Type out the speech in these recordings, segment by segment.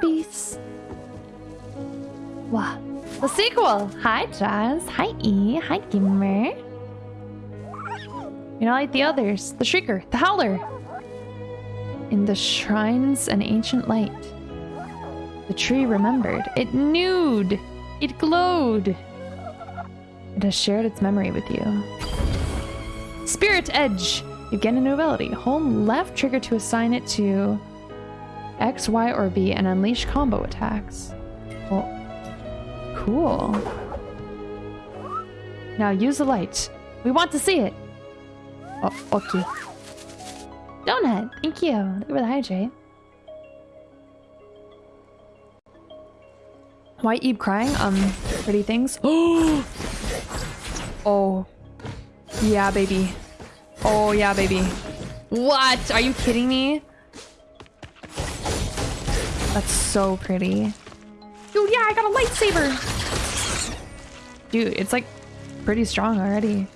babies. Wow. The sequel. Hi, Jazz. Hi, E. Hi, Gamer. You're not like the others. The Shrieker. The Howler. In the shrines an ancient light. The tree remembered. It nude. It glowed. It has shared its memory with you. Spirit Edge. You get a new ability. Hold left trigger to assign it to X, Y, or B and unleash combo attacks. Well, cool. Now use the light. We want to see it. Oh, okay. Donut, thank you. Look at the hydrate. Why Eve crying? Um, pretty things. Oh! Oh. Yeah, baby. Oh, yeah, baby. What? Are you kidding me? That's so pretty. Dude, yeah, I got a lightsaber! Dude, it's like pretty strong already.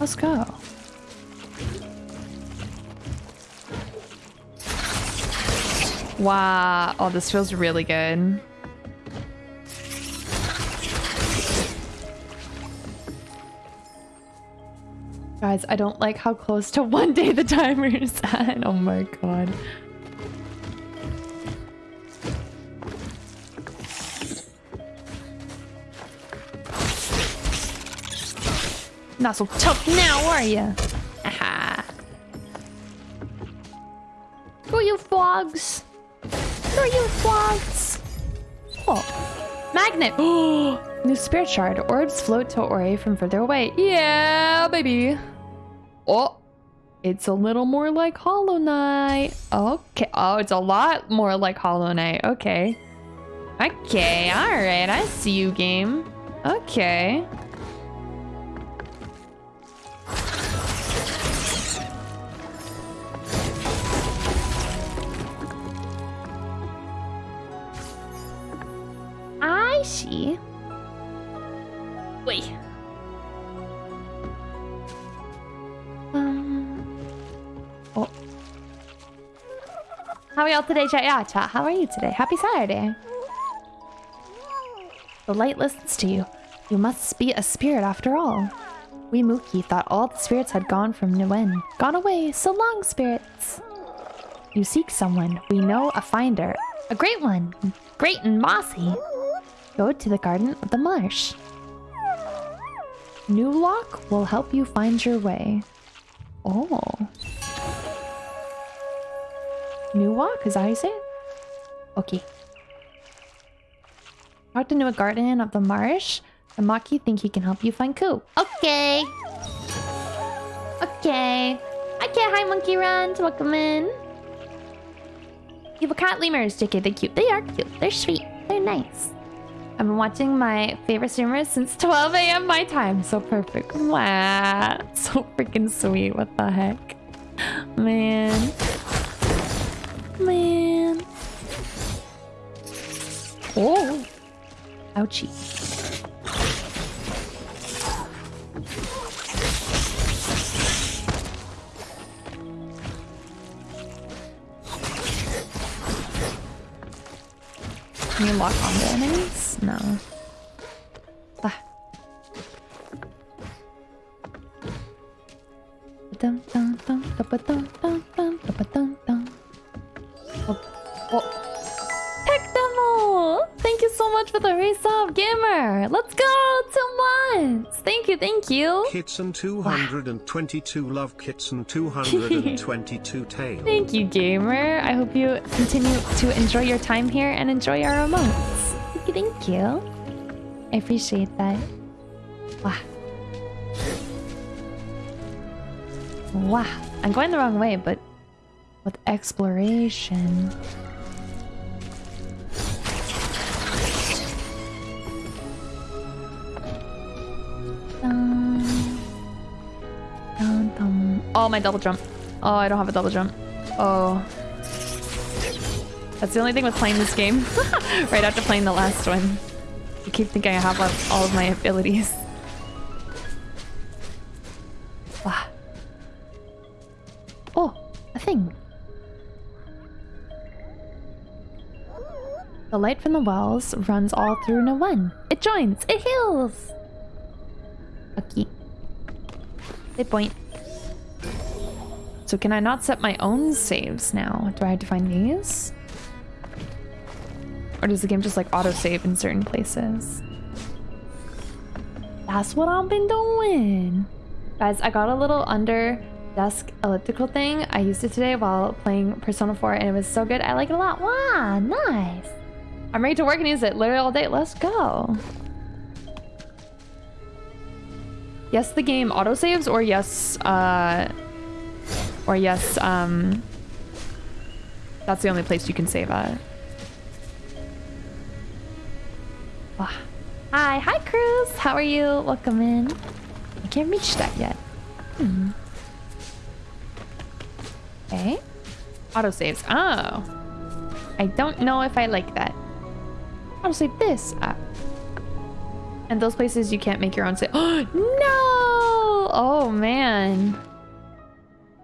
Let's go. Wow. Oh, this feels really good. Guys, I don't like how close to one day the timer is at. Oh my god. Not so tough now, are you? Aha. Who are you frogs? Who are you frogs? Oh. Magnet! New spirit shard. Orbs float to Ori from further away. Yeah, baby. Oh, it's a little more like Hollow Knight. Okay. Oh, it's a lot more like Hollow Knight. Okay. Okay, alright. I see you, game. Okay. See. Wait. Um. Oh. How are y'all today, chat? Yeah, chat. How are you today? Happy Saturday. The light listens to you. You must be a spirit after all. We Mookie thought all the spirits had gone from Niwen. Gone away. So long, spirits. You seek someone. We know a finder. A great one. Great and mossy. Go to the Garden of the Marsh. New lock will help you find your way. Oh. New walk, is that how you say it? Okay. Talk to New Garden of the Marsh. The Moki think he can help you find Ku. Okay. Okay. Okay, hi Monkey Runs. Welcome in. You have a cat lemurs, JK. They're cute. They are cute. They're sweet. They're nice. I've been watching my favorite streamers since 12 a.m. my time. So perfect. Wow. So freaking sweet. What the heck? Man. Man. Oh. Ouchie. Can you lock on the enemies? No. Bah. Dum dum dum dum dum dum dum dum Pectamo! Thank you so much for the resub, gamer! Let's go! Two months! Thank you, thank you! Kitson 222 wow. love and 222 tail. Thank you, gamer! I hope you continue to enjoy your time here and enjoy our remotes. Thank you. I appreciate that. Wow. Wow. I'm going the wrong way, but with exploration. Oh, my double jump. Oh, I don't have a double jump. Oh. That's the only thing with playing this game. right after playing the last one. I keep thinking I have all of my abilities. Wow. Oh, a thing. The light from the wells runs all through Niwen. It joins. It heals. Okay. They point. So can I not set my own saves now? Do I have to find these? Or does the game just like auto-save in certain places? That's what I've been doing. Guys, I got a little under desk elliptical thing. I used it today while playing Persona 4 and it was so good. I like it a lot. Wow, nice. I'm ready to work and use it literally all day. Let's go. Yes, the game autosaves or yes, uh, or yes, um, that's the only place you can save at. Hi, hi Cruz. How are you? Welcome in. I can't reach that yet. Hmm. Okay. Autosaves. Oh. I don't know if I like that. Autosave this. Ah. And those places you can't make your own save. Oh, no! Oh, man.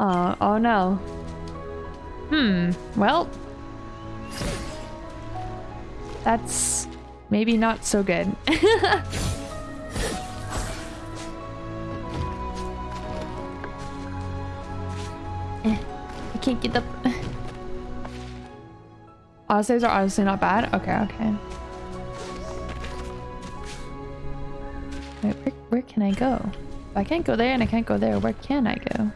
Oh, oh no. Hmm. Well. That's maybe not so good. Eh, I can't get the... Autosaves are honestly not bad? Okay, okay. Wait, where, where can I go? I can't go there and I can't go there, where can I go?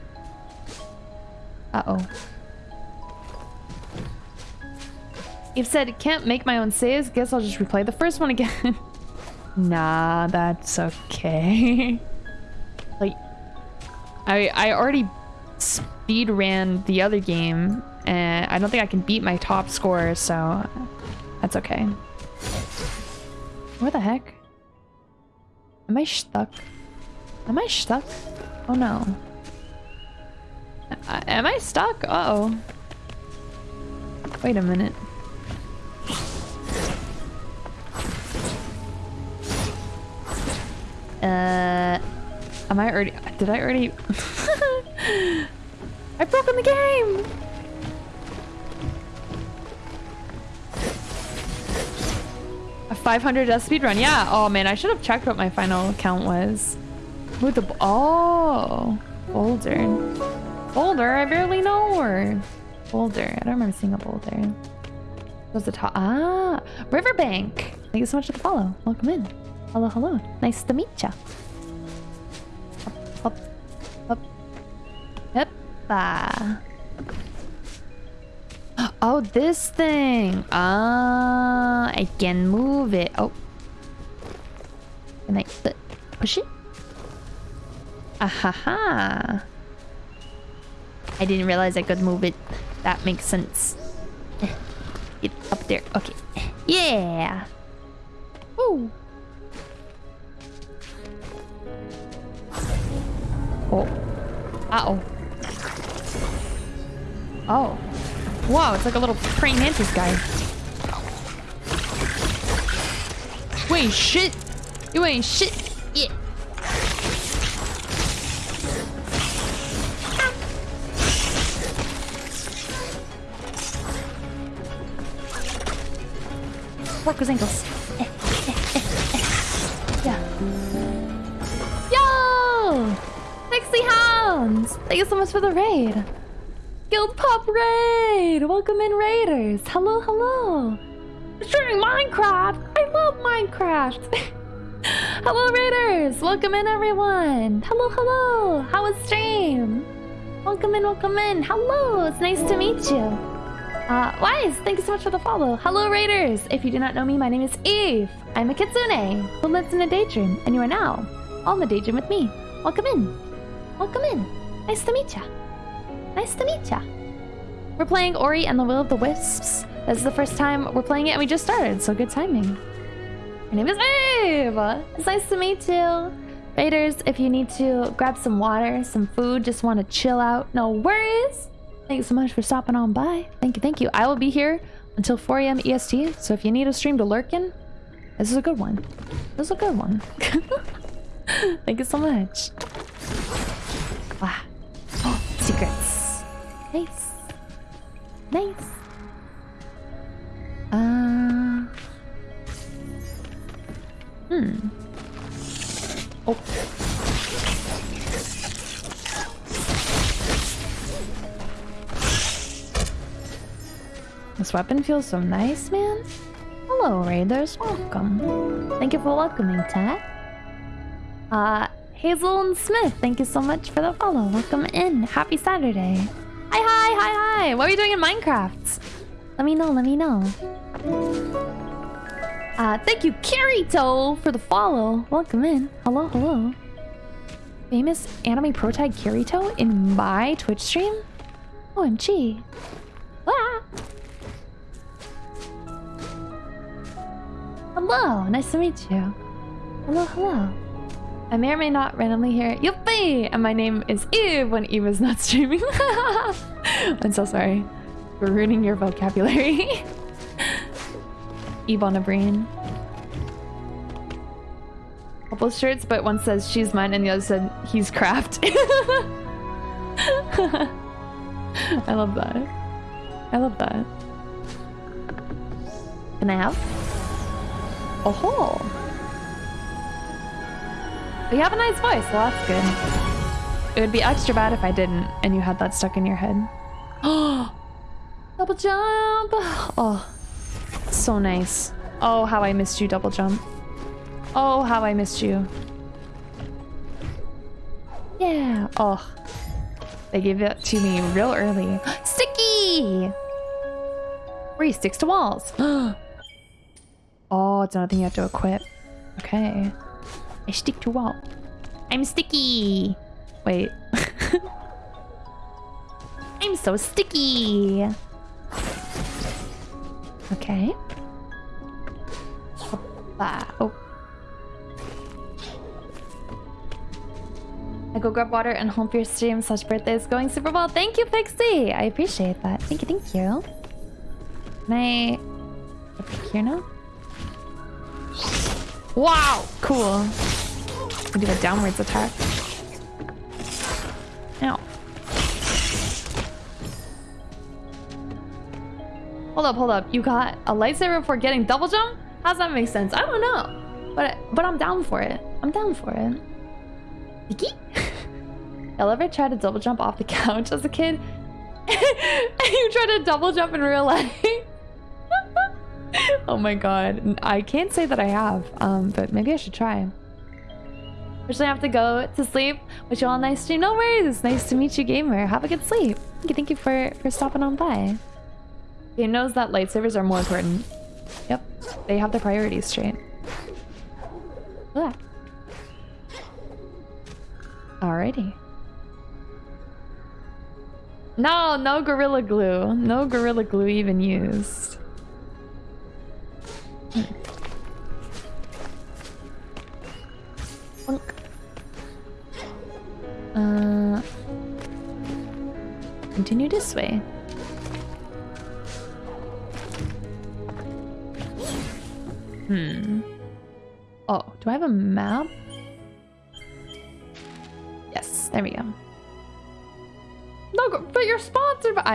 Uh-oh. You've said can't make my own saves. Guess I'll just replay the first one again. nah, that's okay. like, I I already speed ran the other game, and I don't think I can beat my top score, so that's okay. Where the heck? Am I stuck? Am I stuck? Oh no. Uh, am I stuck? Uh oh Wait a minute. Uh, am I already? Did I already? I've broken the game. A 500 death speed run. Yeah. Oh man, I should have checked what my final count was. With the oh boulder, boulder. I barely know her. Boulder. I don't remember seeing a boulder. Was the top? Ah, Riverbank. Thank you so much for the follow. Welcome in. Hello, hello. Nice to meet ya. Up, up, up. Hoppa. Oh, this thing. Ah, I can move it. Oh. Can I push it? Ahaha. I didn't realize I could move it. That makes sense. Get up there. Okay. Yeah. Ooh. Oh. Uh-oh. Oh. Wow, it's like a little praying mantis guy. Wait, shit. You ain't shit. Yeah. Work ankles. Eh, eh, eh, Thank you so much for the raid. Guild Pop Raid! Welcome in, Raiders! Hello, hello! Streaming Minecraft! I love Minecraft! hello, Raiders! Welcome in, everyone! Hello, hello! How was stream? Welcome in, welcome in! Hello! It's nice to meet you! Uh, Wise, thank you so much for the follow. Hello, Raiders! If you do not know me, my name is Eve. I'm a kitsune who lives in a daydream, and you are now on the daydream with me. Welcome in. Welcome in. Nice to meet ya. Nice to meet ya. We're playing Ori and the Will of the Wisps. This is the first time we're playing it and we just started, so good timing. My name is Eve! It's nice to meet you. Raiders, if you need to grab some water, some food, just want to chill out, no worries. Thanks so much for stopping on by. Thank you, thank you. I will be here until 4 a.m. EST, so if you need a stream to lurk in, this is a good one. This is a good one. thank you so much. Wow. Oh, secrets. Nice. Nice. Uh... Hmm. Oh. This weapon feels so nice, man. Hello, Raiders. Welcome. Thank you for welcoming, Tat. Uh, Hazel and Smith, thank you so much for the follow. Welcome in. Happy Saturday. Hi, hi, hi, hi. What are you doing in Minecraft? Let me know, let me know. Uh, thank you, Kirito, for the follow. Welcome in. Hello, hello. Famous anime pro tag Kirito in my Twitch stream? OMG. Ah. Hello, nice to meet you. Hello, hello. I may or may not randomly hear Yuppie! And my name is Eve when Eve is not streaming. I'm so sorry for ruining your vocabulary. Eve on a brain. Couple shirts, but one says she's mine and the other said he's craft. I love that. I love that. Can I have? Oh, you have a nice voice, well that's good. It would be extra bad if I didn't and you had that stuck in your head. Oh, double jump! Oh, so nice. Oh, how I missed you, double jump. Oh, how I missed you. Yeah. Oh, they gave it to me real early. Sticky! Free sticks to walls. Oh, it's another thing you have to equip. Okay. I stick to wall. I'm sticky. Wait. I'm so sticky. Okay. Hoppa. Oh. I go grab water and hope your stream slash birthday is going super well. Thank you, Pixie. I appreciate that. Thank you, thank you. Can I... Up here now? Wow, cool. We do a downwards attack. Ow. Hold up, hold up. You got a lightsaber for getting double jump? How's that make sense? I don't know. But but I'm down for it. I'm down for it. Vicky? Y'all ever try to double jump off the couch as a kid? you try to double jump in real life? Oh my god. I can't say that I have, um, but maybe I should try. Actually, I have to go to sleep. Wish you all a nice stream. No worries. Nice to meet you, gamer. Have a good sleep. Thank you, thank you for, for stopping on by. Game knows that lightsabers are more important. Yep. They have the priorities straight. Ugh. Alrighty. No, no Gorilla Glue. No Gorilla Glue even used.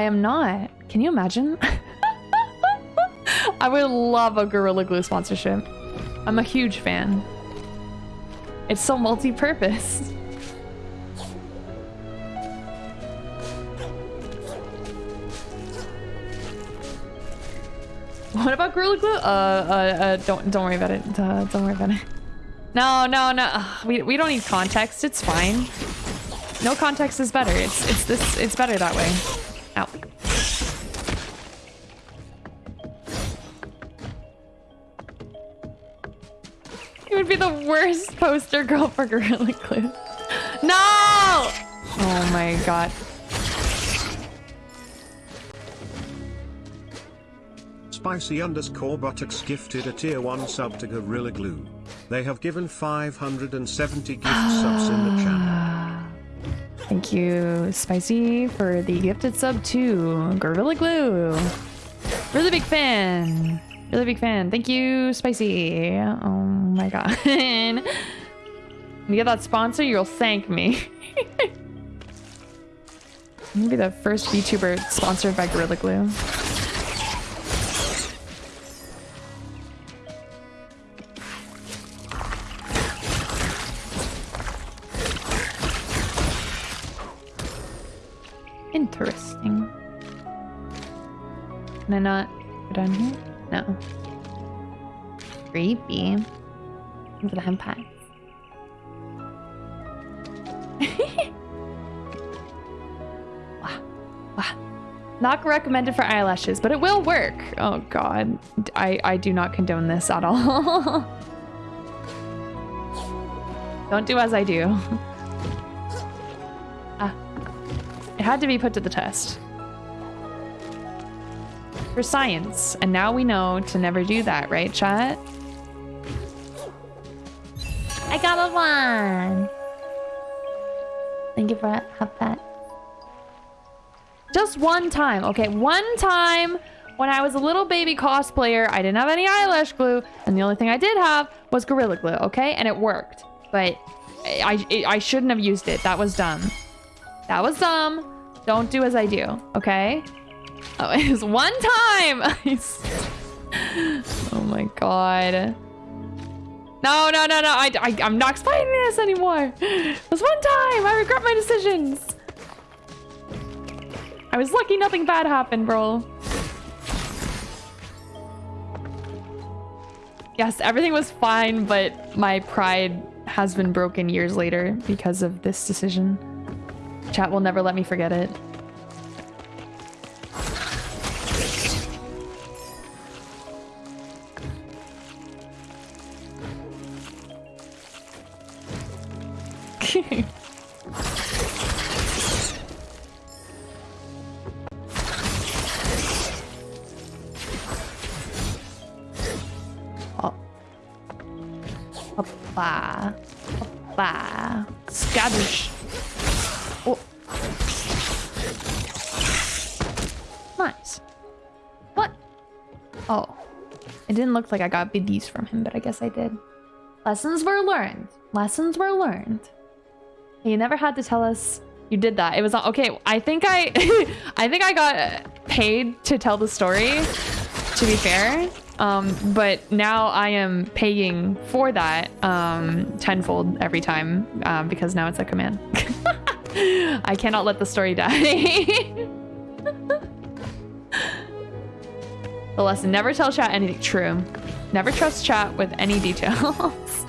Am not. Can you imagine? I would love a Gorilla Glue sponsorship. I'm a huge fan. It's so multi-purpose. What about Gorilla Glue? Uh, uh, uh, don't, don't worry about it. Uh, don't worry about it. No, no, no. Ugh, we, we don't need context. It's fine. No context is better. It's, it's this, it's better that way. Ow. You would be the worst poster girl for Gorilla Glue. No! Oh my god. Spicy underscore buttocks gifted a tier 1 sub to Gorilla Glue. They have given 570 gift subs in the channel. Ah. Thank you, Spicy, for the gifted sub to Gorilla Glue. Really big fan. Really big fan. Thank you, Spicy. Oh my god. when you get that sponsor, you'll thank me. I'm gonna be the first VTuber sponsored by Gorilla Glue. I not go down here? No. Creepy. At the. Wow. Not recommended for eyelashes, but it will work. Oh god. I, I do not condone this at all. Don't do as I do. ah. It had to be put to the test. For science. And now we know to never do that, right, chat? I got a one! Thank you for that. Just one time, okay? One time when I was a little baby cosplayer, I didn't have any eyelash glue, and the only thing I did have was Gorilla Glue, okay? And it worked. But I, I, I shouldn't have used it. That was dumb. That was dumb. Don't do as I do, okay? Oh, it was one time! oh my god. No, no, no, no. I, I, I'm not explaining this anymore. It was one time. I regret my decisions. I was lucky nothing bad happened, bro. Yes, everything was fine, but my pride has been broken years later because of this decision. Chat will never let me forget it. Hoppa. Hoppa. Scabbish. Oh. Nice. What? Oh. It didn't look like I got biddies from him, but I guess I did. Lessons were learned. Lessons were learned. You never had to tell us you did that. It was okay. I think I, I think I got paid to tell the story. To be fair, um, but now I am paying for that um, tenfold every time um, because now it's a command. I cannot let the story die. the lesson, never tell chat anything true. Never trust chat with any details.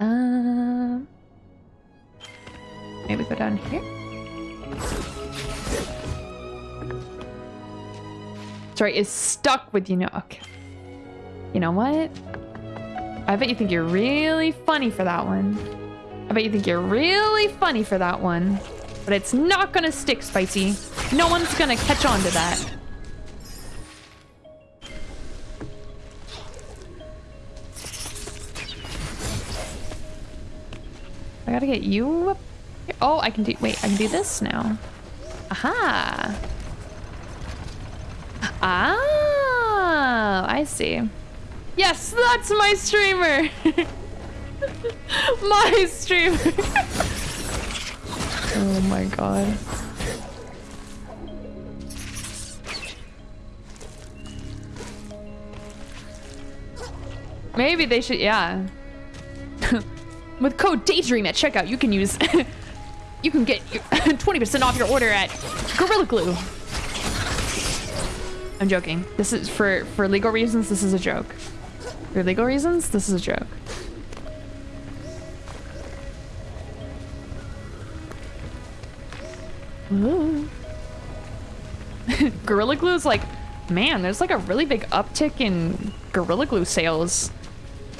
um, maybe go down here. Sorry, is stuck with you know. Okay. You know what? I bet you think you're really funny for that one. I bet you think you're really funny for that one. But it's not gonna stick, Spicy. No one's gonna catch on to that. I gotta get you up Oh, I can do- wait, I can do this now. Aha! Ah, I see. Yes, that's my streamer. my streamer. oh my god. Maybe they should, yeah. With code Daydream at checkout, you can use, you can get 20% off your order at Gorilla Glue. I'm joking. This is for for legal reasons. This is a joke. For legal reasons, this is a joke. Gorilla Glue is like, man, there's like a really big uptick in Gorilla Glue sales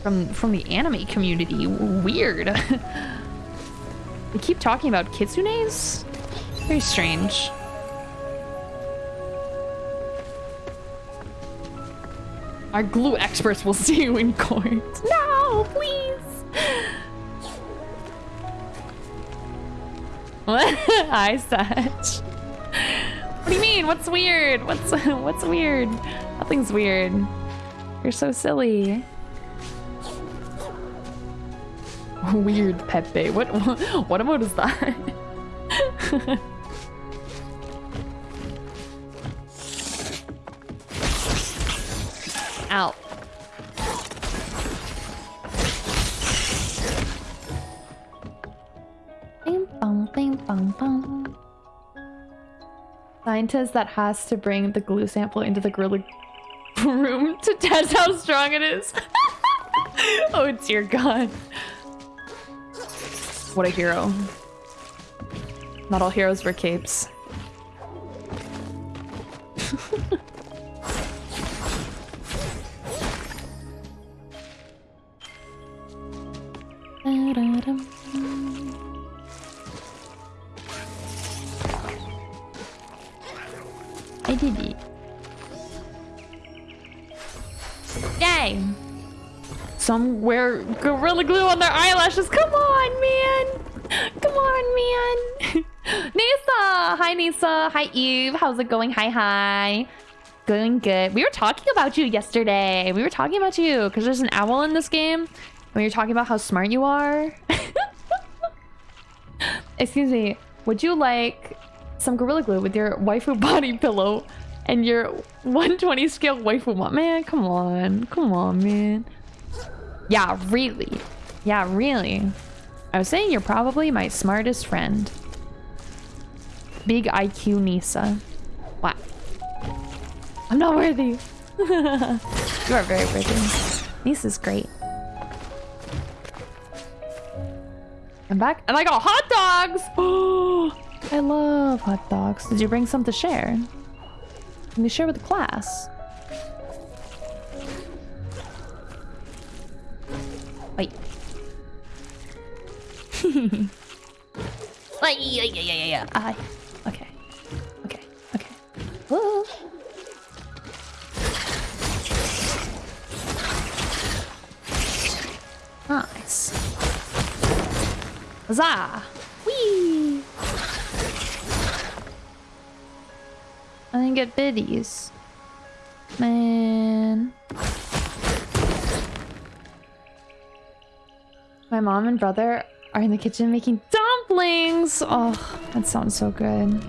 from from the anime community. Weird. they keep talking about kitsunes. Very strange. Our glue experts will see you in court. No, please. What? Hi, Satch. What do you mean? What's weird? What's what's weird? Nothing's weird. You're so silly. Weird Pepe. What what, what emote is that? out. Bing bong bong. Scientist that has to bring the glue sample into the gorilla room to test how strong it is. oh dear god. What a hero. Not all heroes wear capes. I did it. Yay! Some wear Gorilla Glue on their eyelashes. Come on, man! Come on, man! Nisa! Hi, Nisa. Hi, Eve. How's it going? Hi, hi. Going good. We were talking about you yesterday. We were talking about you because there's an owl in this game. When you're talking about how smart you are. Excuse me. Would you like some Gorilla Glue with your waifu body pillow and your 120 scale waifu? Man, come on. Come on, man. Yeah, really. Yeah, really. I was saying you're probably my smartest friend. Big IQ Nisa. What? I'm not worthy. you are very worthy. Nisa's great. I'm back and I got hot dogs! Oh, I love hot dogs. Did you bring some to share? Can we share with the class? Wait. Like, yeah, yeah, yeah, yeah, yeah. I. Okay. Okay. Okay. Whoa. Nice. Huzzah! Whee! I didn't get biddies. Man. My mom and brother are in the kitchen making dumplings. Oh, that sounds so good.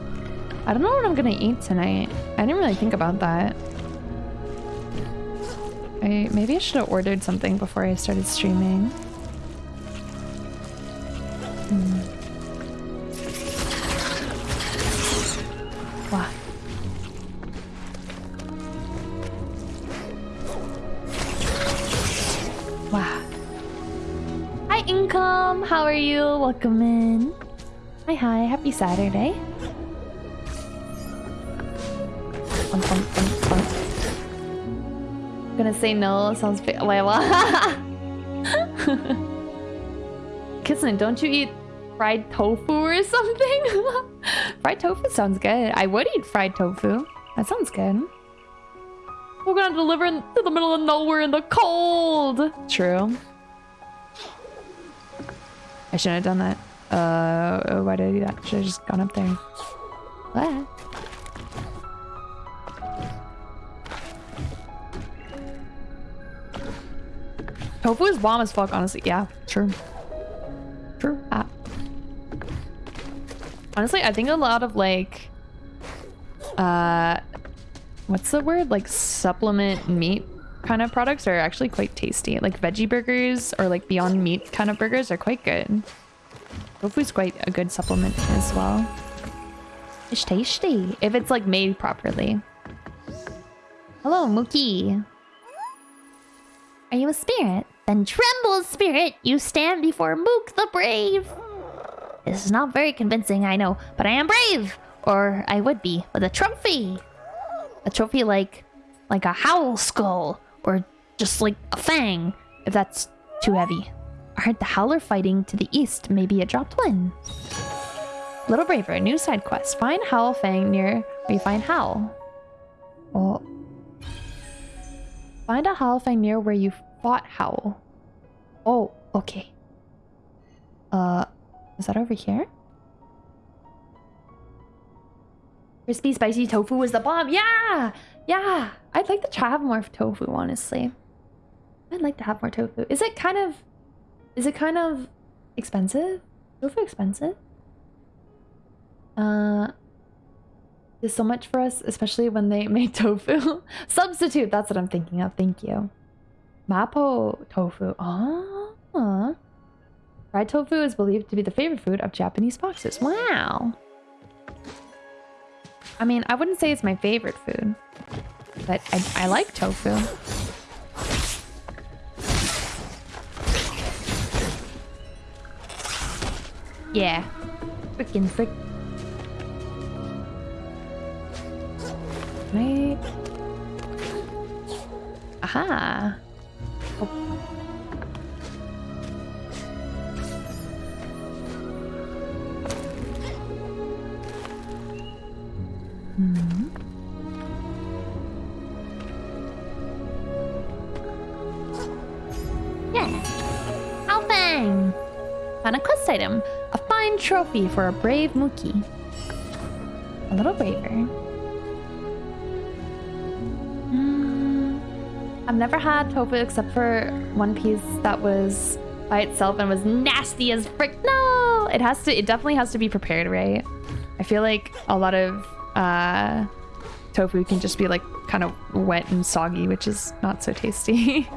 I don't know what I'm gonna eat tonight. I didn't really think about that. I maybe I should have ordered something before I started streaming. Happy Saturday. Um, um, um. Gonna say no. Sounds big. Layla. Kissing, don't you eat fried tofu or something? fried tofu sounds good. I would eat fried tofu. That sounds good. We're gonna deliver in, to the middle of nowhere in the cold. True. I shouldn't have done that. Uh, why did I do that? Should have just gone up there. What? Tofu is bomb as fuck, honestly. Yeah, true. True. Ah. Honestly, I think a lot of like, uh, what's the word? Like supplement meat kind of products are actually quite tasty. Like veggie burgers or like Beyond Meat kind of burgers are quite good. Tofu's quite a good supplement as well. It's tasty if it's like made properly. Hello, Mookie. Are you a spirit? Then tremble, spirit! You stand before Mokk the Brave! This is not very convincing, I know, but I am brave! Or I would be, with a trophy! A trophy like... like a howl skull, or just like a fang, if that's too heavy. I heard the Howler fighting to the east, maybe it dropped one. Little Braver, new side quest. Find Howl Fang near where you find Howl. Oh, Find a Howl Fang near where you fought Howl. Oh, okay. Uh, is that over here? Crispy spicy tofu was the bomb. Yeah! Yeah! I'd like to have more tofu, honestly. I'd like to have more tofu. Is it kind of... Is it kind of expensive? Tofu expensive? Uh... Is so much for us, especially when they made tofu. Substitute, that's what I'm thinking of. Thank you. Mapo tofu. Ah. Fried tofu is believed to be the favorite food of Japanese foxes. Wow. I mean, I wouldn't say it's my favorite food, but I, I like tofu. Yeah. Frickin' frick. Right. Aha. Oh. Hmm. Trophy for a brave Mookie. A little braver. Mm, I've never had tofu except for one piece that was by itself and was nasty as frick. No! It has to, it definitely has to be prepared, right? I feel like a lot of uh, tofu can just be like kind of wet and soggy, which is not so tasty.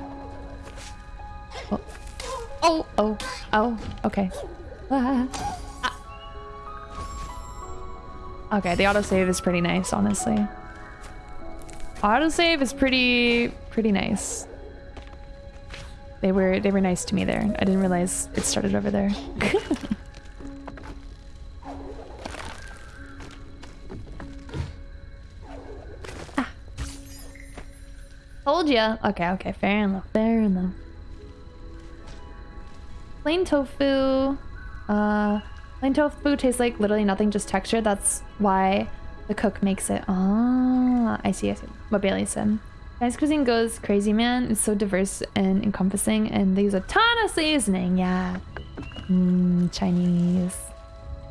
oh, oh, oh, oh, okay. Ah. Ah. Okay, the autosave is pretty nice, honestly. Autosave is pretty, pretty nice. They were, they were nice to me there. I didn't realize it started over there. Told ya. Okay, okay, fair enough, fair enough. Plain tofu. Uh, plain tofu tastes like literally nothing, just texture. That's why the cook makes it. Ah, I see, I see. What Bailey said. Chinese cuisine goes crazy, man. It's so diverse and encompassing, and they use a ton of seasoning. Yeah. Mmm, Chinese.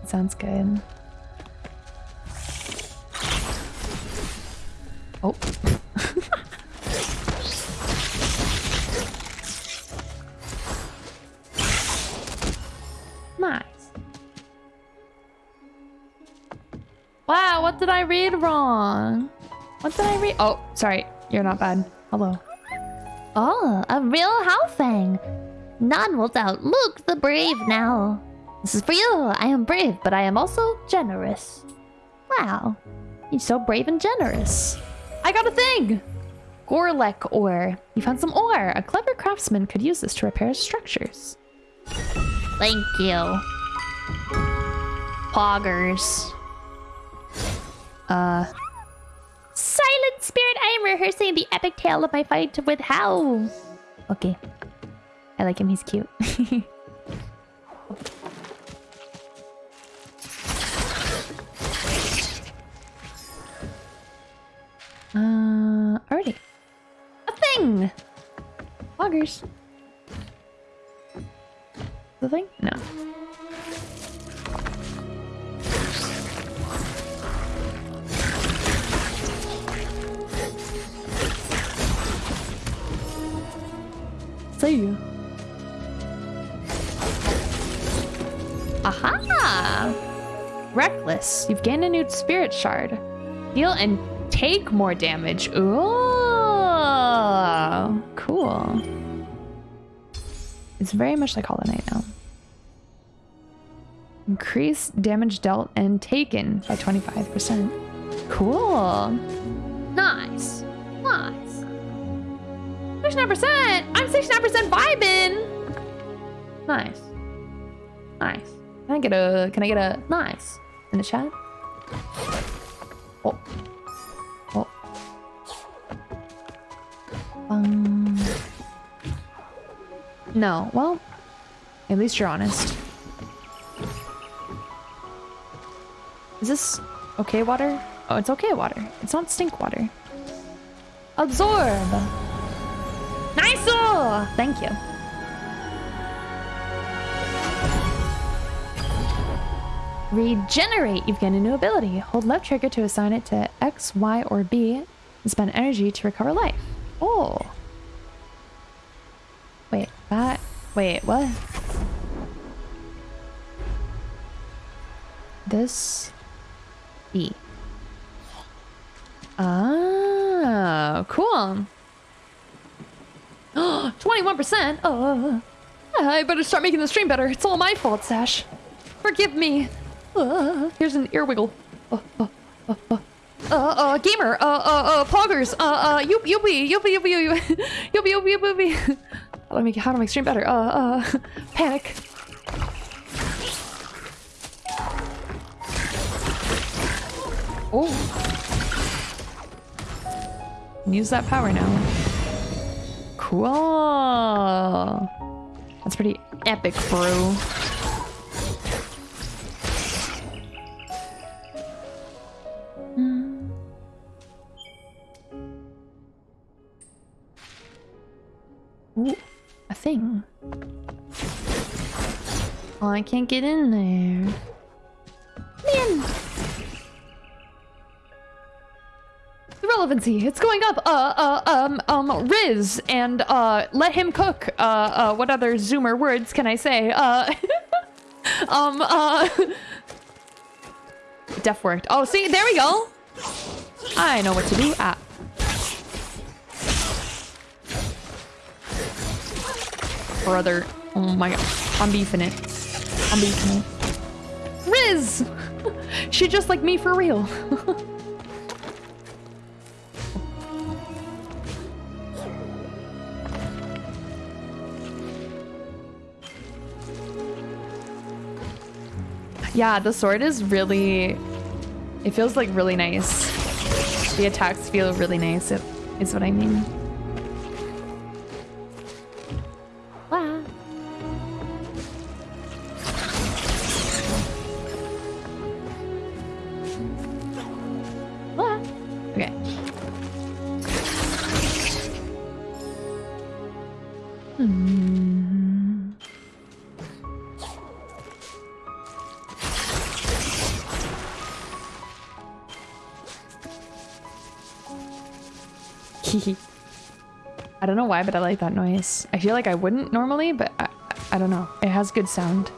Sounds good. Oh. Nice. Wow, what did I read wrong? What did I read? Oh, sorry. You're not bad. Hello. Oh, a real Howl Fang. None will doubt Luke the brave now. This is for you. I am brave, but I am also generous. Wow. You're so brave and generous. I got a thing! Gorlek ore. You found some ore. A clever craftsman could use this to repair structures. Thank you. Poggers. Uh. Silent spirit, I am rehearsing the epic tale of my fight with Howl. Okay. I like him, he's cute. uh, already. A thing! Loggers. The thing? No. You've gained a new spirit shard. Deal and take more damage. Ooh, cool. It's very much like Hollow Knight now. Increase damage dealt and taken by 25%. Cool. Nice. Nice. 69%! I'm 69% vibing! Nice. Nice. Can I get a can I get a nice in the chat? Oh. Oh. Um No, well, at least you're honest. Is this okay water? Oh, it's okay water. It's not stink water. Absorb! Nice! Thank you. Regenerate! You've gained a new ability. Hold left trigger to assign it to X, Y, or B and spend energy to recover life. Oh. Wait, that... Wait, what? This... B. Ah, cool. 21%? Oh, I better start making the stream better. It's all my fault, Sash. Forgive me. Uh, here's an ear wiggle. Uh, uh, uh, uh. Uh, uh, gamer, uh, uh, uh, poggers, uh, uh, you, you be, you be, you be, you be, you be, you be, you be. How I make, how I make stream better? Uh, uh, panic. Oh. Use that power now. Cool. That's pretty epic, bro. Ooh, a thing. Oh, I can't get in there. Man! The relevancy, it's going up. Uh, uh, um, um, Riz, and, uh, let him cook. Uh, uh, what other Zoomer words can I say? Uh, um, uh... Def worked. Oh, see, there we go. I know what to do. Ah. Brother. Oh my god. I'm beefing it. I'm beefing it. Riz! she just like me for real. yeah, the sword is really... It feels like really nice. The attacks feel really nice, it, is what I mean. Wow. Okay. Hmm. I don't know why, but I like that noise. I feel like I wouldn't normally, but I, I don't know. It has good sound.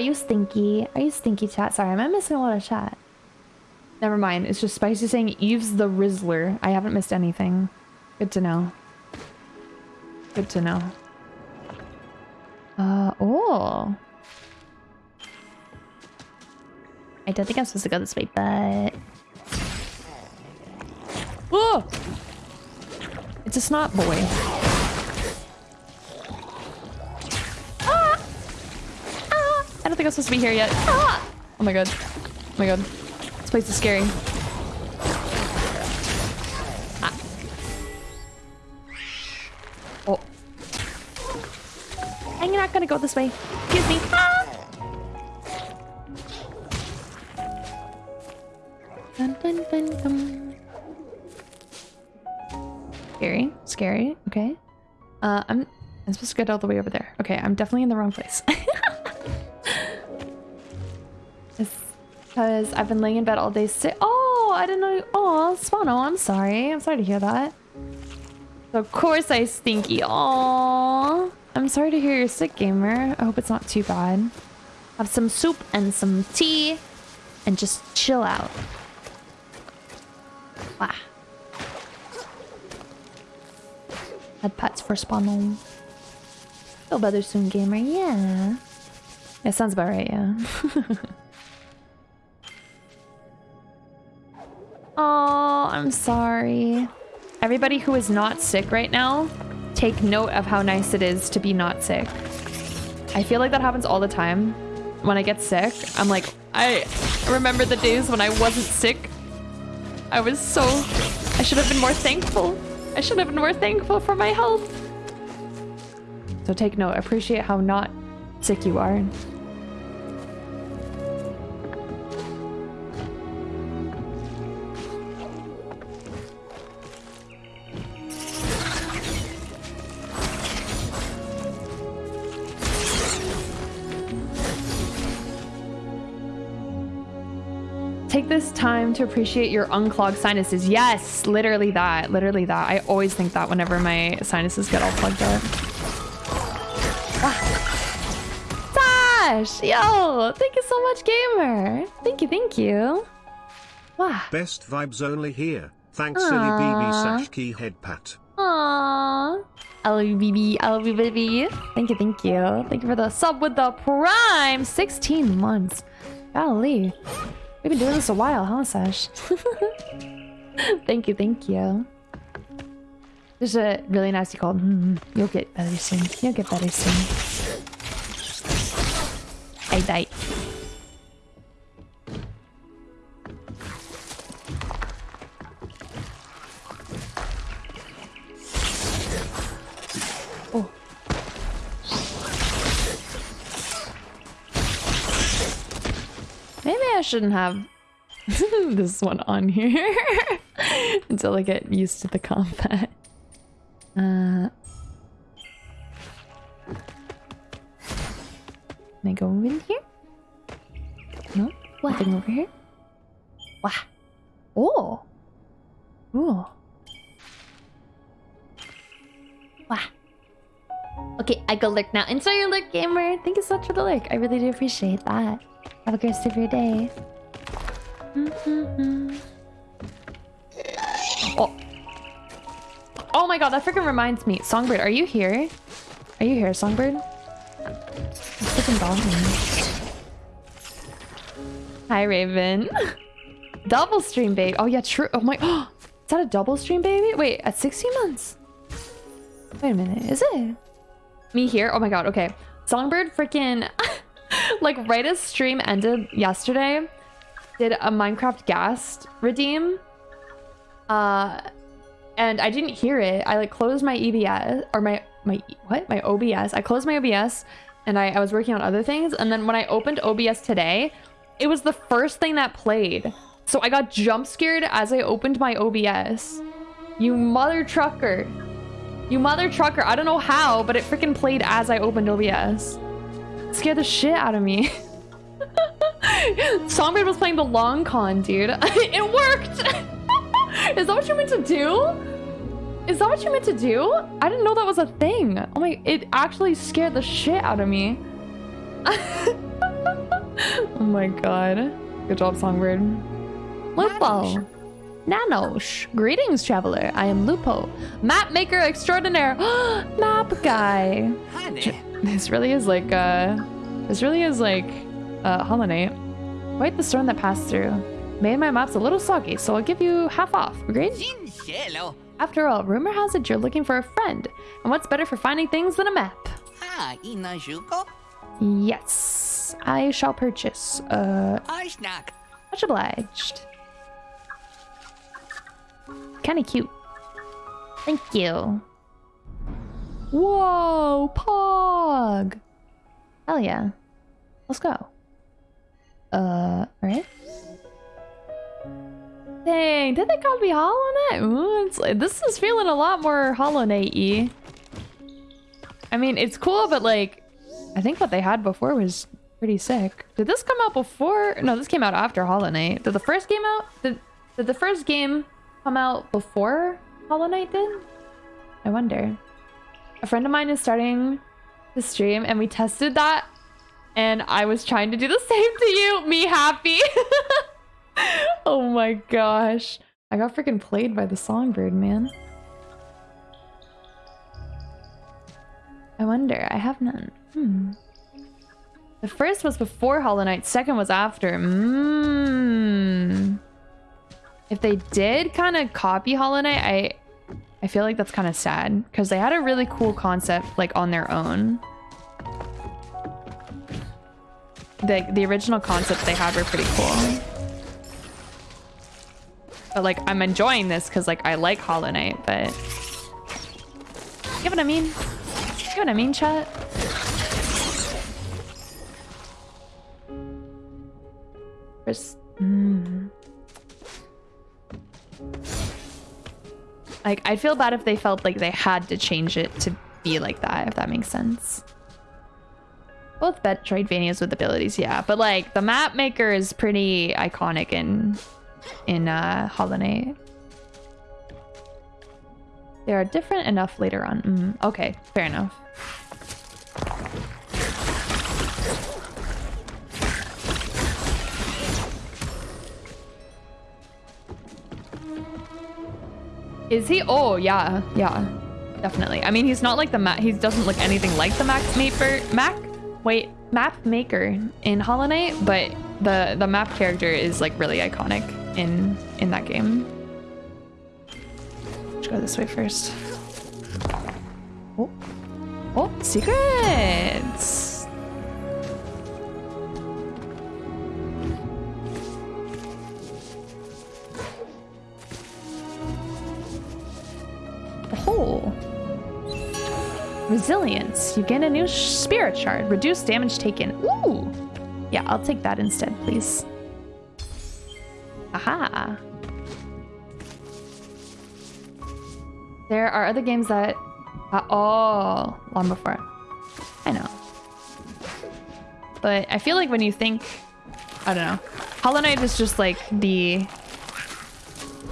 You stinky? Are you stinky chat? Sorry, am I missing a lot of chat? Never mind. It's just Spicy saying Eve's the Rizzler. I haven't missed anything. Good to know. Good to know. Uh, oh. I don't think I'm supposed to go this way, but... Oh! It's a snot boy. Don't think I'm supposed to be here yet. Oh my god. Oh my god. This place is scary. Ah. Oh. I'm not gonna go this way. Excuse me. Ah! Dun, dun, dun, dun. Scary. Scary. Okay. Uh, I'm... I'm supposed to get all the way over there. Okay, I'm definitely in the wrong place. because I've been laying in bed all day sick. Oh, I didn't know... Oh, Spano, I'm sorry. I'm sorry to hear that. Of course I stinky. Oh, I'm sorry to hear you're sick, gamer. I hope it's not too bad. Have some soup and some tea and just chill out. Wow. Had pets for Spano. Feel better soon, gamer. Yeah. Yeah, sounds about right, yeah. oh, I'm sorry. Everybody who is not sick right now, take note of how nice it is to be not sick. I feel like that happens all the time. When I get sick, I'm like, I remember the days when I wasn't sick. I was so... I should have been more thankful. I should have been more thankful for my health. So take note. Appreciate how not sick you are. This time to appreciate your unclogged sinuses. Yes, literally that. Literally that. I always think that whenever my sinuses get all plugged up. Ah. Sash! Yo! Thank you so much, gamer! Thank you, thank you. Wow. Best vibes only here. Thanks, silly BB. Sash Key Head Pat. Aww. I love you, BB. I love you, baby. Thank you, thank you. Thank you for the sub with the prime. 16 months. Golly. We've been doing this a while, huh, Sash? thank you, thank you. There's a really nasty cold. Hmm, you'll get better soon. You'll get better soon. I died. Shouldn't have this one on here until I get used to the combat. Uh, can I go in here? No? What? Nothing over here? Wow. Oh. Ooh. Wow. Okay, I go lurk now. Enjoy your lurk, gamer. Thank you so much for the lurk. I really do appreciate that. Have a great rest of your day. Oh. Oh my god, that freaking reminds me. Songbird, are you here? Are you here, Songbird? Freaking bothering. Hi, Raven. double stream, babe. Oh yeah, true. Oh my. Is that a double stream, baby? Wait, at 16 months? Wait a minute, is it? Me here? Oh my god, okay. Songbird freaking like right as stream ended yesterday, did a Minecraft Ghast redeem. Uh and I didn't hear it. I like closed my EBS or my my what? My OBS. I closed my OBS and I, I was working on other things. And then when I opened OBS today, it was the first thing that played. So I got jump scared as I opened my OBS. You mother trucker. You mother trucker. I don't know how, but it freaking played as I opened OBS. Scared the shit out of me. Songbird was playing the long con, dude. it worked! Is that what you meant to do? Is that what you meant to do? I didn't know that was a thing. Oh my, it actually scared the shit out of me. oh my god. Good job, Songbird. Lupo. Nanosh. Greetings, traveler. I am Lupo. Map maker extraordinaire. Map guy. This really is like, uh... This really is like, uh, Hollow Knight. Quite the storm that passed through. Made my maps a little soggy, so I'll give you half off. Agreed? After all, rumor has it you're looking for a friend. And what's better for finding things than a map? Ah, Inajuko. Yes. I shall purchase. Uh, much obliged. Kinda cute. Thank you. Whoa, Pog! Hell yeah. Let's go. Uh, alright. Dang, did they copy Hollow Knight? Ooh, this is feeling a lot more Hollow Knight-y. I mean, it's cool, but like, I think what they had before was pretty sick. Did this come out before? No, this came out after Hollow Knight. Did the first game out? Did, did the first game come out before Hollow Knight did? I wonder. A friend of mine is starting to stream and we tested that and I was trying to do the same to you. Me happy. oh my gosh. I got freaking played by the songbird, man. I wonder. I have none. Hmm. The first was before Hollow Knight, second was after. Mmm. If they did kind of copy Hollow Knight, I I feel like that's kind of sad because they had a really cool concept like on their own. The the original concepts they had were pretty cool. But like I'm enjoying this because like I like Hollow Knight, but you know what I mean? You know what I mean, chat? First, mm. Like, I'd feel bad if they felt like they had to change it to be like that, if that makes sense. Both Metroidvanias with abilities, yeah. But like the map maker is pretty iconic in in uh Hollow Knight. They are different enough later on. Mm, okay, fair enough. Is he? Oh, yeah, yeah, definitely. I mean, he's not like the map. He doesn't look anything like the Mac maker. Mac, wait, map maker in Hollow Knight, but the the map character is like really iconic in in that game. Let's go this way first. Oh, oh, secrets. Oh. Resilience. You gain a new spirit shard. Reduce damage taken. Ooh. Yeah, I'll take that instead, please. Aha. There are other games that... Oh, long before. I know. But I feel like when you think... I don't know. Hollow Knight is just like the...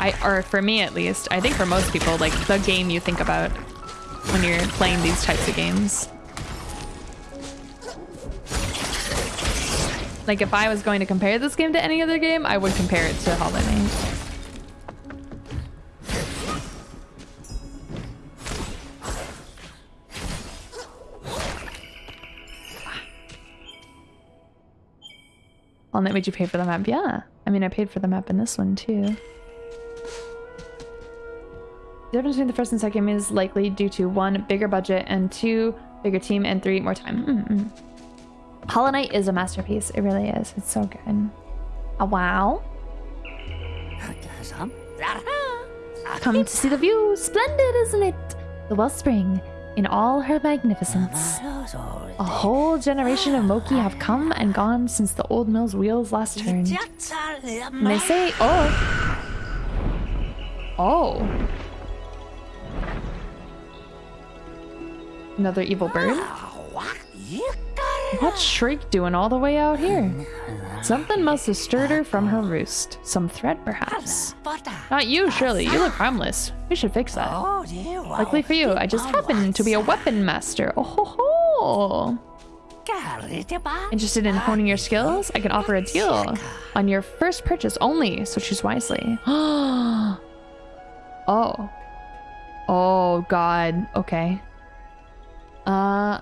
I Or for me at least, I think for most people, like the game you think about when you're playing these types of games. Like if I was going to compare this game to any other game, I would compare it to Hollow Knight. Hollow Knight made you pay for the map? Yeah. I mean, I paid for the map in this one too. The difference between the first and second is likely due to one, bigger budget, and two, bigger team, and three, more time. Mm -mm. Hollow Knight is a masterpiece. It really is. It's so good. A wow. Come to see the view. Splendid, isn't it? The wellspring in all her magnificence. A whole generation of Moki have come and gone since the old mill's wheels last turned. And they say, oh. Oh. Another evil bird? What's Shriek doing all the way out here? Something must have stirred her from her roost. Some threat, perhaps. Not you, surely. You look harmless. We should fix that. Luckily for you, I just happen to be a weapon master. Oh ho ho! Interested in honing your skills? I can offer a deal on your first purchase only, so choose wisely. oh. Oh, God. Okay. Uh...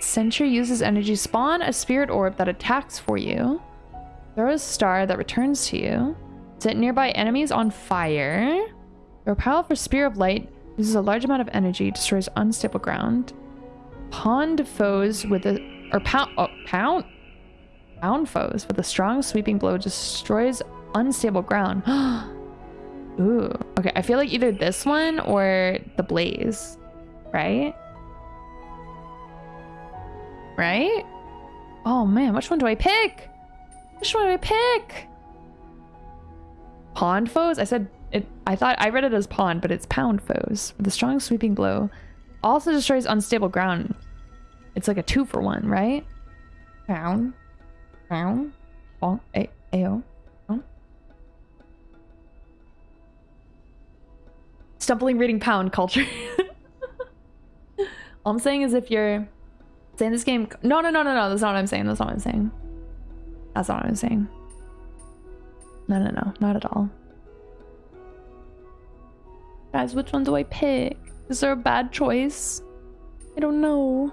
Sentry uses energy spawn a spirit orb that attacks for you. Throw a star that returns to you. Set nearby enemies on fire. Your powerful spear of light uses a large amount of energy, destroys unstable ground. Pound foes with a or pound oh, pound pound foes with a strong sweeping blow destroys unstable ground. Ooh. Okay, I feel like either this one or the blaze, right? Right? Oh man, which one do I pick? Which one do I pick? Pond foes? I said it I thought I read it as pond, but it's pound foes with a strong sweeping blow. Also destroys unstable ground. It's like a two for one, right? Pound. Pound. Oh, a. Stumbling reading pound culture. All I'm saying is if you're saying this game no no no no no that's not what i'm saying that's not what i'm saying. That's not what i'm saying. No no no not at all. Guys which one do i pick? Is there a bad choice? I don't know.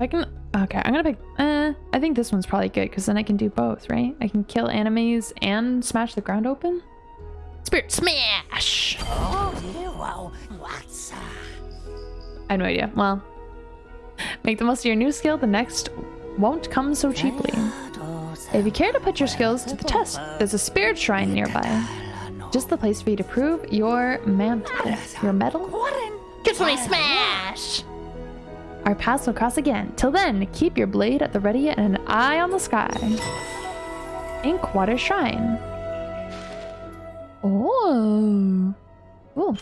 I can okay i'm gonna pick uh i think this one's probably good because then i can do both right? I can kill enemies and smash the ground open? Spirit smash I have no idea. Well, make the most of your new skill. The next won't come so cheaply. If you care to put your skills to the test, there's a spirit shrine nearby. Just the place for you to prove your mantle. Your metal? Get me smash! Our paths will cross again. Till then, keep your blade at the ready and an eye on the sky. Inkwater Shrine. Oh. Cool.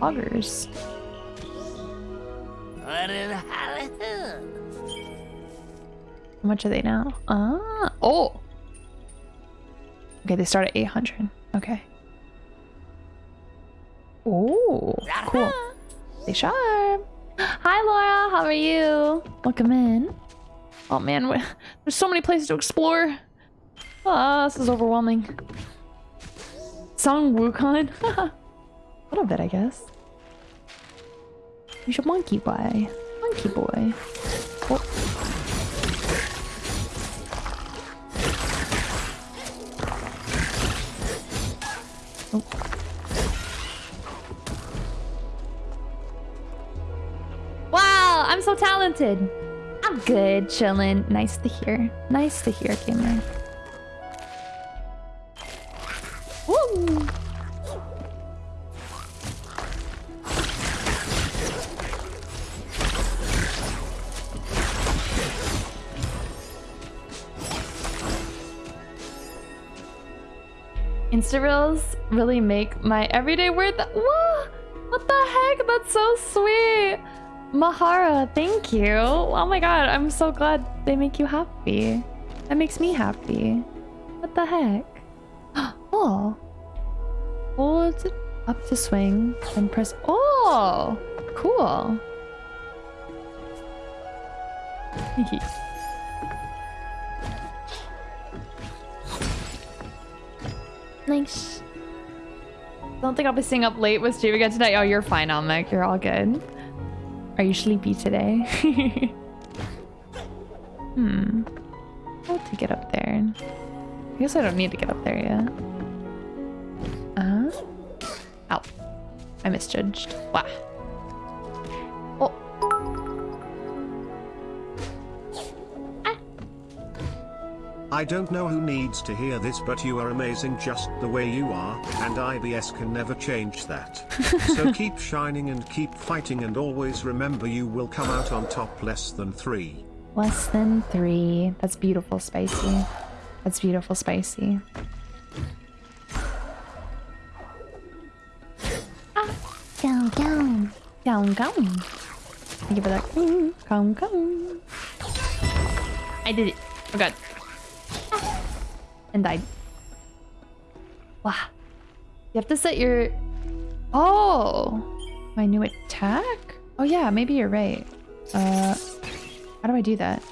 Augers. How much are they now? Ah, oh. Okay, they start at 800. Okay. Oh, cool. Stay sharp. Hi, Laura. How are you? Welcome in. Oh, man. There's so many places to explore. Ah, this is overwhelming. Sun Wukong? A little bit, I guess. You should monkey boy. Monkey boy. Oh. Wow, I'm so talented. I'm good, chillin'. Nice to hear. Nice to hear, gamer. Woo! Reels really make my everyday worth. Whoa! What the heck? That's so sweet. Mahara, thank you. Oh my god, I'm so glad they make you happy. That makes me happy. What the heck? Oh. Hold up to swing and press. Oh! Cool. Nice. Don't think I'll be staying up late with Steve again tonight. Oh, you're fine, Almec. You're all good. Are you sleepy today? hmm. I'll to get up there. I guess I don't need to get up there yet. Uh huh. Ow. I misjudged. Wow. I don't know who needs to hear this but you are amazing just the way you are, and IBS can never change that. so keep shining and keep fighting and always remember you will come out on top less than 3. Less than three. That's beautiful, spicy. That's beautiful, spicy. Go, go. Come, come. Thank you for that. Come, come. I did it. Oh god. And died. Wow. You have to set your... Oh! My new attack? Oh yeah, maybe you're right. Uh, how do I do that?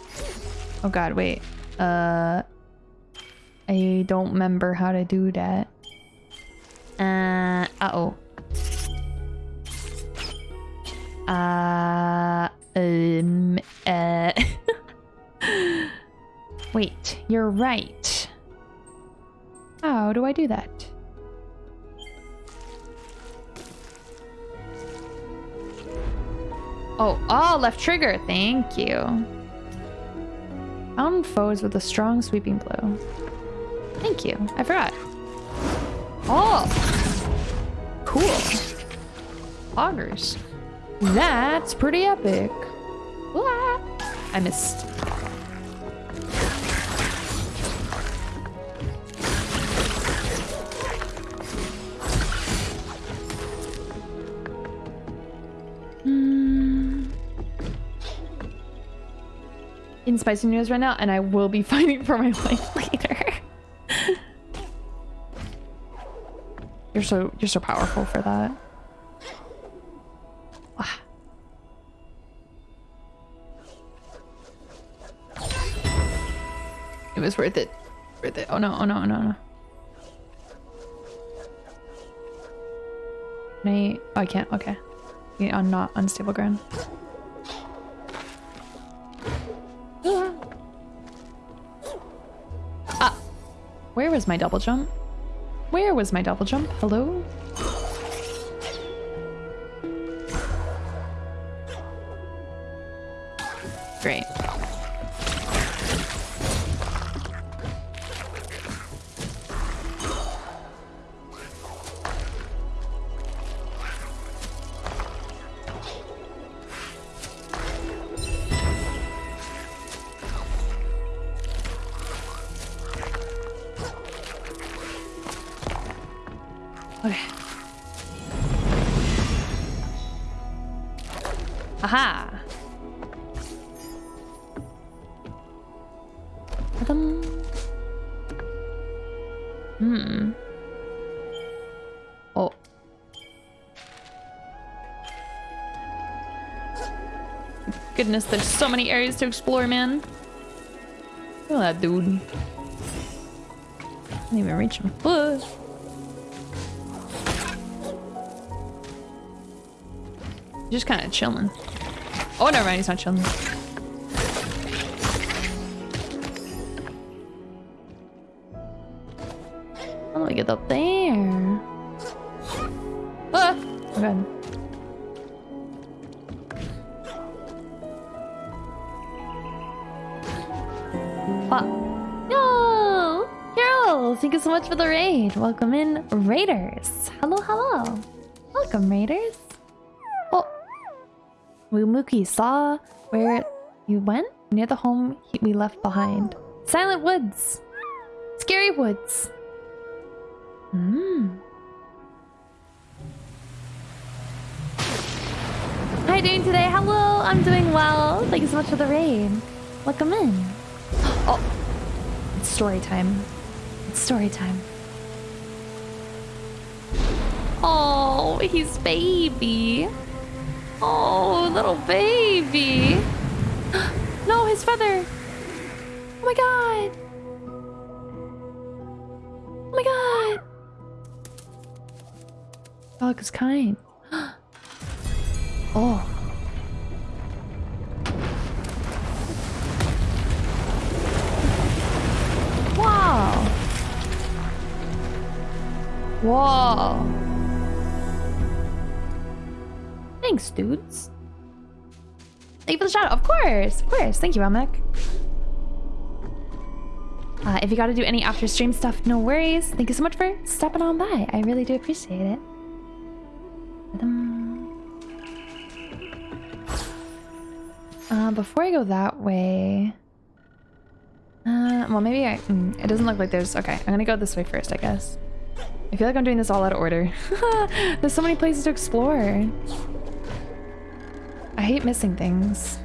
Oh god, wait. Uh, I don't remember how to do that. Uh, uh-oh. Uh, um, uh. Wait, you're right. How do I do that? Oh, oh, left trigger. Thank you. Found foes with a strong sweeping blow. Thank you. I forgot. Oh, cool. Augers. That's pretty epic. Wah! I missed. In spicy news right now, and I will be fighting for my life later. you're so you're so powerful for that. Wow. It was worth it. Worth it. Oh no, oh no, oh no, oh, no. Can I... Oh, I can't. Okay. Yeah, on not unstable ground. Where was my double jump? Where was my double jump? Hello? Goodness, there's so many areas to explore, man. Look at that dude. Can't even reach him. Whoa. Just kind of chilling. Oh, never mind, he's not chilling. Much for the raid. Welcome in, Raiders. Hello, hello. Welcome, Raiders. Oh, Wumuki saw where you went near the home we left behind. Silent Woods. Scary Woods. Hmm. How you doing today? Hello, I'm doing well. Thank you so much for the raid. Welcome in. Oh, it's story time. It's story time. Oh, he's baby. Oh, little baby. No, his feather. Oh my god. Oh my god. Dog is kind. Oh. Whoa. Thanks, dudes. Thank you for the shout out. Of course, of course. Thank you, Ramek. Uh, if you got to do any after stream stuff, no worries. Thank you so much for stopping on by. I really do appreciate it. Uh, before I go that way, uh, well, maybe I. Mm, it doesn't look like there's. Okay, I'm gonna go this way first, I guess. I feel like I'm doing this all out of order. there's so many places to explore. I hate missing things.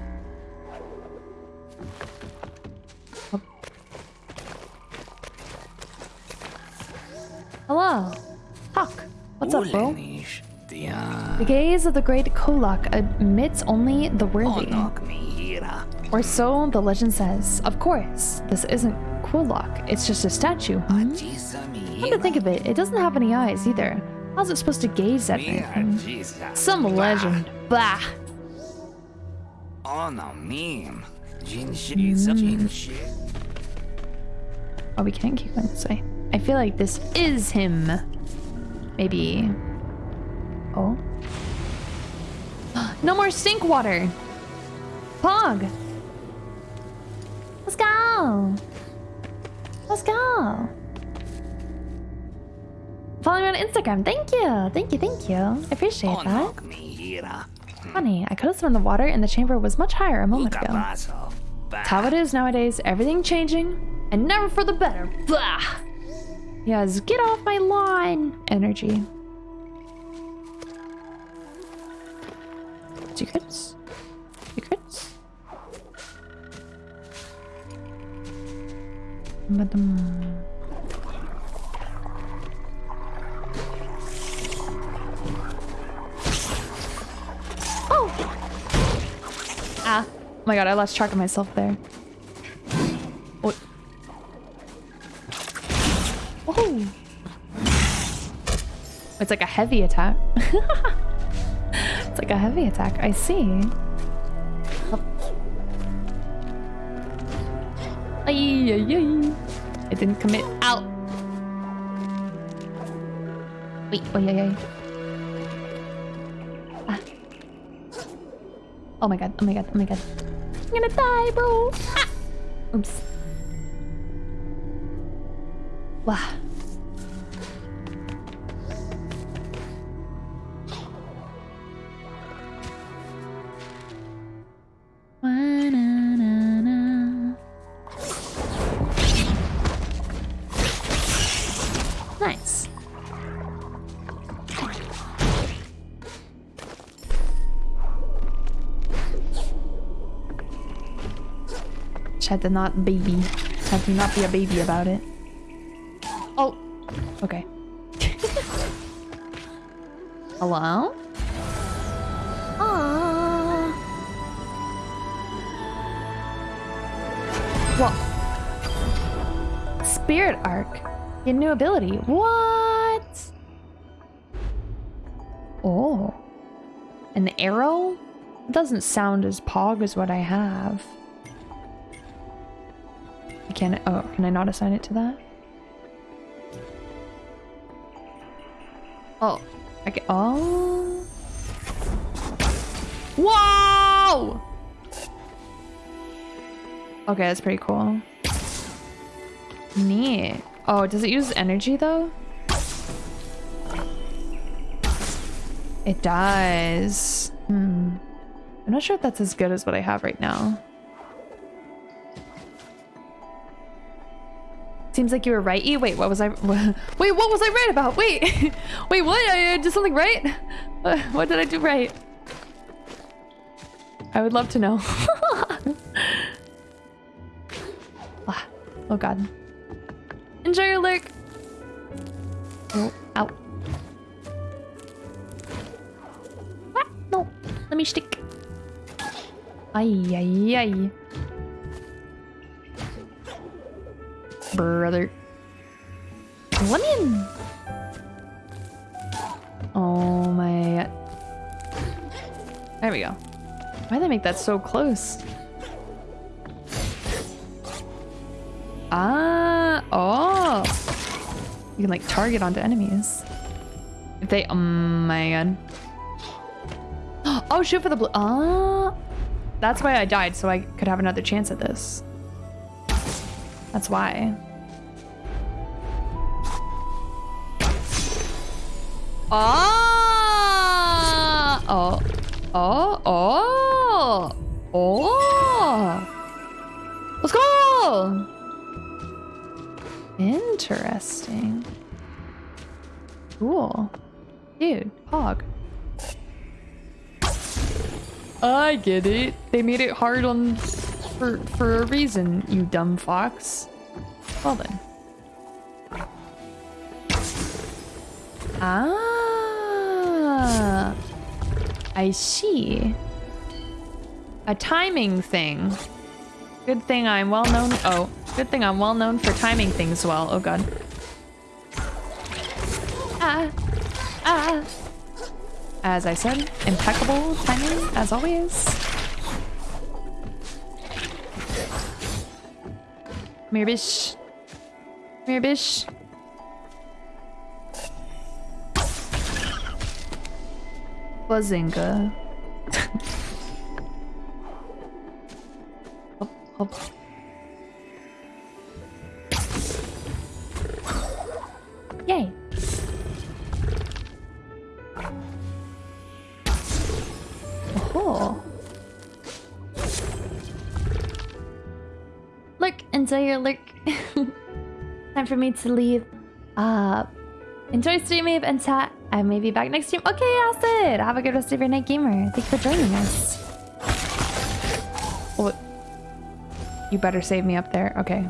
Hello. Talk. What's up, bro? The gaze of the great Kwolok admits only the worthy. Or so the legend says. Of course, this isn't Kwolok, it's just a statue. Hmm? Come to think of it, it doesn't have any eyes either. How's it supposed to gaze at me? Some legend. Bah! Ono meme. Jinshi. Mm. Jinshi. Oh, we can't keep going this way. I feel like this is him. Maybe. Oh. no more sink water! Pog! Let's go! Let's go! Follow me on Instagram. Thank you. Thank you. Thank you. I appreciate that. Onok Mihira. Funny, I could have sworn the water in the chamber was much higher a moment ago. That's how it is nowadays. Everything changing, and never for the better. Blah. Yes, get off my lawn. Energy. Secrets. Secrets. Madam. Ah. Oh my god, I lost track of myself there. What? Oh! It's like a heavy attack. it's like a heavy attack. I see. Ay. It didn't commit. Out. Wait, oh, yeah. Oh my god, oh my god, oh my god. I'm gonna die, bro. Ah! Oops. Wow. Chat not baby. Had to not be a baby about it. Oh, okay. Hello? Aww. Well, Spirit Arc. Get new ability. What? Oh. An arrow? It doesn't sound as pog as what I have. I can't. Oh, can I not assign it to that? Oh. I can. Oh. Whoa! Okay, that's pretty cool. Neat. Oh, does it use energy though? It does. Hmm. I'm not sure if that's as good as what I have right now. Seems like you were right. Wait, what was I? Wait, what was I right about? Wait, wait, what? I did something right? Uh, What did I do right? I would love to know. ah, oh god. Enjoy your lurk. Oh, ow. Ah, no, let me stick. Ay, ay, ay. Brother. Let Lemon! Oh my... There we go. Why'd they make that so close? Ah, oh. You can like target onto enemies. If they, oh my god. Oh, shoot for the blue. Ah. That's why I died, so I could have another chance at this. That's why. Ah! Oh. Oh, oh. Oh. Let's go! Interesting. Cool. Dude, Pog. I get it. They made it hard on for for a reason, you dumb fox. Well then. Ah. I see. A timing thing. Good thing I'm well known. Oh, good thing I'm well known for timing things well. Oh god. Ah. Ah. As I said, impeccable timing as always. Come here, bish. Come here. Bazinga. hop, hop. Yay. Oh. Enjoy your lurk. Time for me to leave. Uh, enjoy streaming and chat. I may be back next stream. Okay, Acid. Have a good rest of your night, gamer. Thank you for joining us. Oh, you better save me up there. Okay.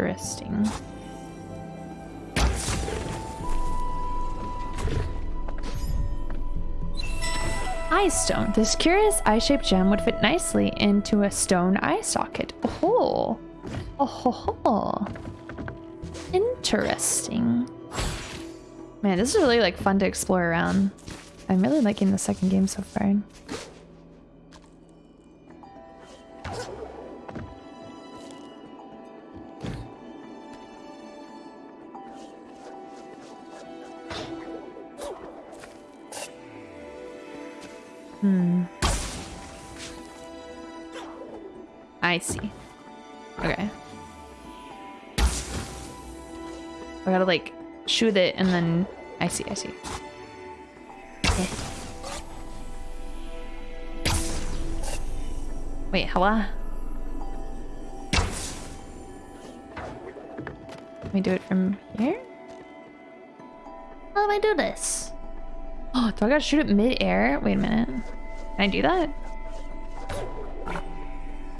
Interesting. Eye stone. This curious eye-shaped gem would fit nicely into a stone eye socket. Oh, oh, ho. Interesting. Man, this is really like fun to explore around. I'm really liking the second game so far. I see. Okay. I gotta like shoot it and then I see, I see. Okay. Wait, hello? Let me do it from here? How do I do this? Oh, do I gotta shoot it mid-air? Wait a minute. Can I do that?